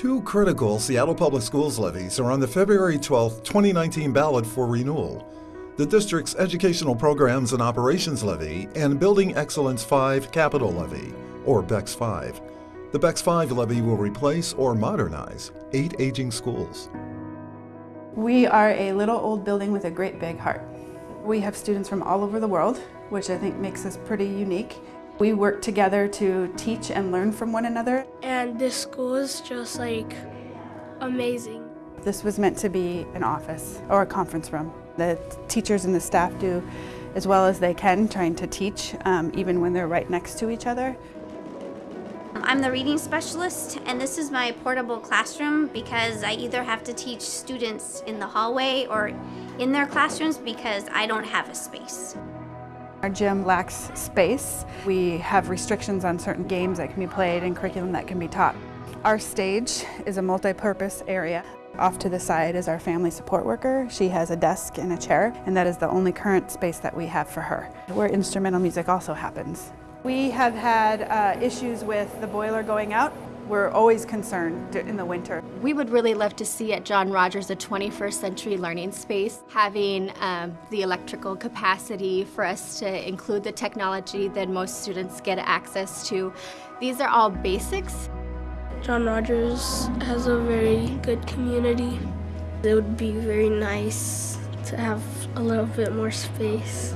Two critical Seattle Public Schools levies are on the February 12, 2019 ballot for renewal. The district's Educational Programs and Operations Levy and Building Excellence 5 Capital Levy, or BEX 5. The BEX 5 levy will replace or modernize eight aging schools. We are a little old building with a great big heart. We have students from all over the world, which I think makes us pretty unique. We work together to teach and learn from one another. And this school is just like amazing. This was meant to be an office or a conference room. The teachers and the staff do as well as they can trying to teach um, even when they're right next to each other. I'm the reading specialist and this is my portable classroom because I either have to teach students in the hallway or in their classrooms because I don't have a space. Our gym lacks space. We have restrictions on certain games that can be played and curriculum that can be taught. Our stage is a multi-purpose area. Off to the side is our family support worker. She has a desk and a chair, and that is the only current space that we have for her, where instrumental music also happens. We have had uh, issues with the boiler going out we're always concerned in the winter. We would really love to see at John Rogers a 21st century learning space, having um, the electrical capacity for us to include the technology that most students get access to. These are all basics. John Rogers has a very good community. It would be very nice to have a little bit more space.